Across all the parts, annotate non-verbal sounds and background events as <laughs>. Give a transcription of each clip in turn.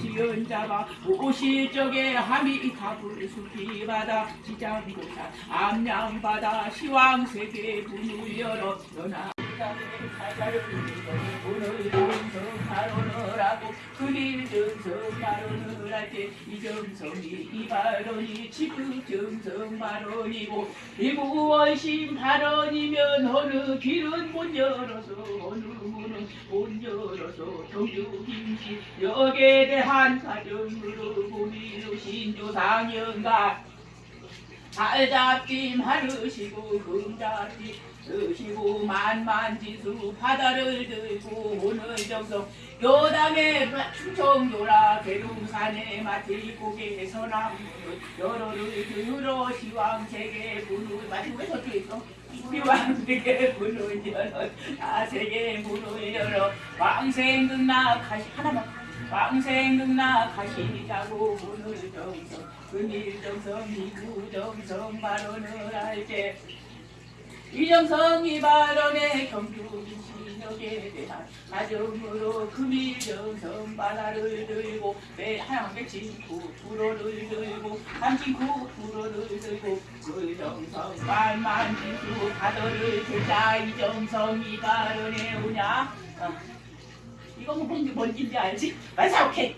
지은 자가. 오실 적에 함이 답을 숙이 바다 지장고사 암양바다 시황세계 문을 열어 연하. 오늘 정성하로는 하고 그릴 정성하로는 할때 이정성이 이 발언이 지금 정성 발언이고 이무월심 발언이면 어느 길은 못 열어서 어느 못 열어서 정규김씨 역에 대한 가정으로 고민로 신조상연가 달잡짐 하르시고 금잡짐 쓰시고 만만지수 바다를 들고 오늘 정성. 요담에 충청도라 계룡산에 마치 고개 서남 여러를 들어 시황세계 문을 마치고 왜 저쪽에 있어? 시황세계 문을 열어 다 세계 문을 열어. 왕생극나 가시 하나만 왕생극나 가시자고 문을 정성 금일정성 이구정성 발언을 할때 이정성이 발언에 경주인 신역에 대한 가정으로 금일 정성 바다를 들고 매 하나만 백진구 불어를 들고 삼진구 불어를 들고 그 정성 만만지수 바다를 들자 이 정성이 발언에 오냐 어. 이거 뭐 뭔지 뭔지 알지? 맞아 오케이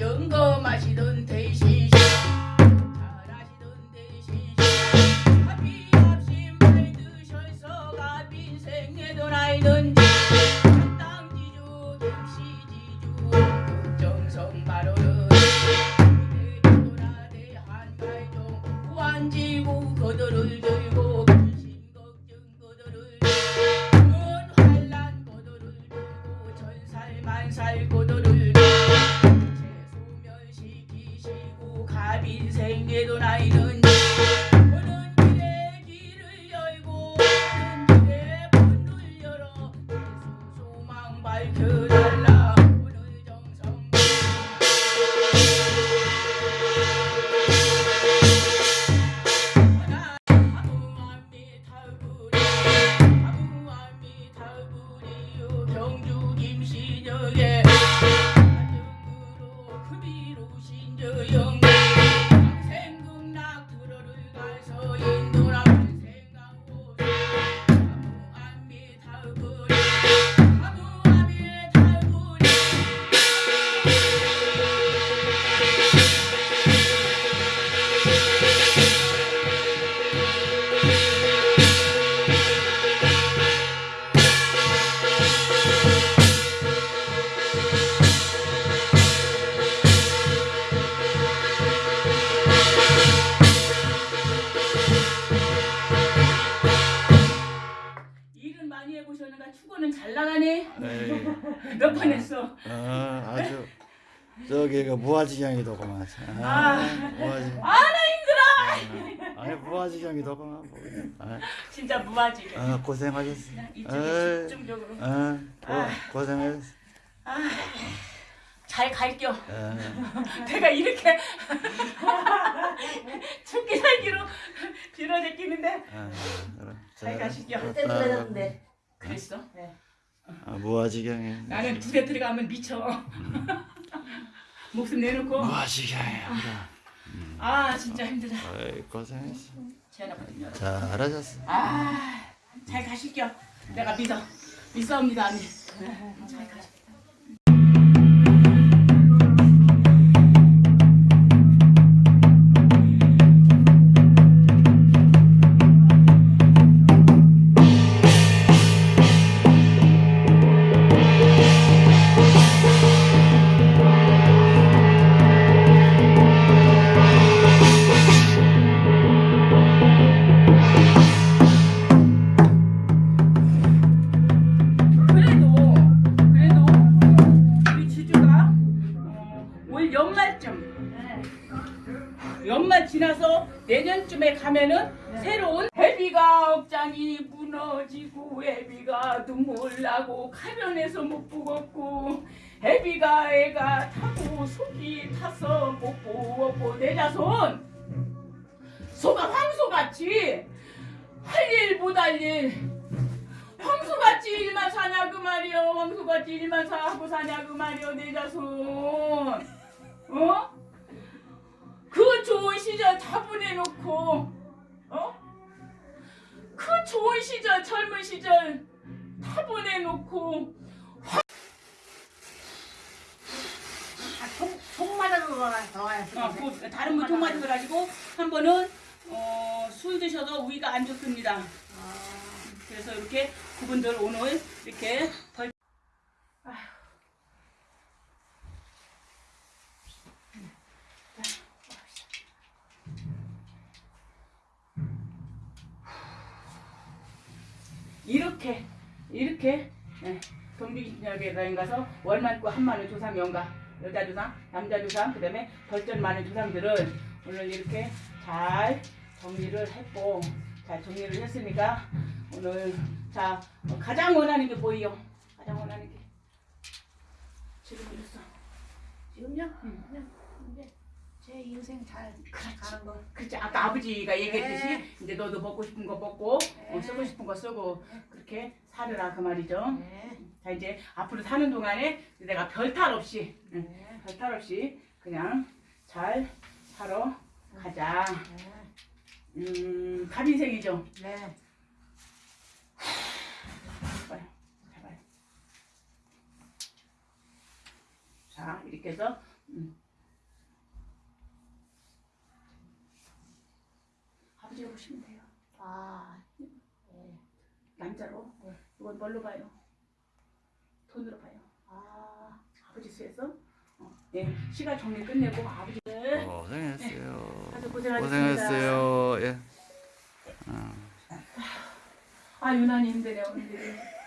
영거 마시던 대신 잘하시던 대신 합의 없이 말 드셔서 가빈 생애도 나이든 땅지주 김씨지주 정성 바로는 대도라대 한갈종 완지고 거들을 들고 근심 걱정 거들을 들고 환란 거들을 들고 천살 만살 거들을 들고 축구는 잘 나가네. 에이, <laughs> 몇번 했어. 아, 아주 저기가 무아지경이더구만. 아. 아, 무아지. 아나 힘들어. 아니 무아지경이더구만. 뭐. 아, 진짜 무아지. 아, 고생하셨어. 이쪽에 에이. 집중적으로. 아, 고, 고생했어. 잘 갈겨. 아, <laughs> 내가 이렇게 <laughs> 죽기 살기로 빌어제끼는데 아, 그럼. 잘 가시죠. 자, 그때 그랬는데 그랬어. 아, 무아지경이. 나는 두대 들어가면 미쳐. <laughs> 목숨 내놓고. 무아지경이야. 아 진짜 힘들다. 아이, 고생했어. 잘하셨어. 아잘 가실게요. 내가 믿어. 믿사옵니다 언니. 잘 가시. 그래 가면에서 못 부었고 해비가 애가 타고 속이 타서 못 부었고 내 자손. 소가 황소같이 할 일 못 할 일. 황소같이 일만 사냐 그 말이여. 황소같이 일만 사하고 사냐 그 말이여. 내 자손. 어? 그 좋은 시절 다 보내놓고 어? 그 좋은 시절 젊은 시절 다 보내놓고. 총 맞아서 나와야 어, 그 다른 분 통마저 가지고 한 번은 어, 술 드셔서 위가 안 좋습니다. 그래서 이렇게 그분들 오늘 이렇게 벌 이렇게 이렇게 예, 동비기념에 가서 월만고 한만원 조상 연가 여자 조상 남자 조상 그 다음에 벌전 많은 조상들은 오늘 이렇게 잘 정리를 했고 잘 정리를 했으니까 오늘 자 어, 가장 원하는 게 뭐예요? 가장 원하는 게 지금 이랬어 지금요? 응. 제 인생 잘 가는 거 그렇지 아까 아버지가 얘기했듯이 네. 이제 너도 먹고 싶은 거 먹고 어, 네. 쓰고 싶은 거 쓰고 그렇게 살으라 그 말이죠. 네. 자 이제 앞으로 사는 동안에 내가 별탈 없이 응, 네. 별탈 없이 그냥 잘 살아 가자. 음 갑인생이죠. 네. 잡아요. 잡아요. 자 이렇게 해서 음. 아버지가 보시면 돼요. 아, 남자로. 이건 뭘로 봐요? 돈으로 봐요. 아, 아버지 수에서 어, 예, 시간 정리 끝내고 아버지 고생했어요. 다들 고생하셨습니다. 고생했어요. 예. 아 유난히 힘드네 오늘.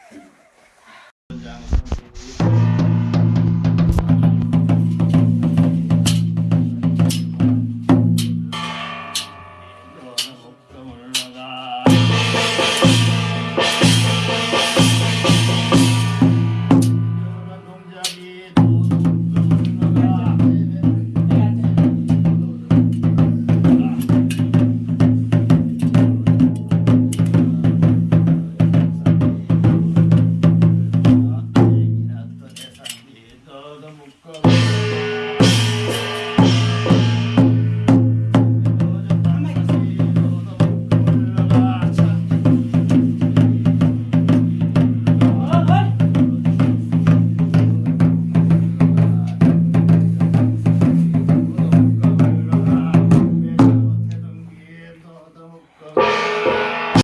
Honorable Cutler.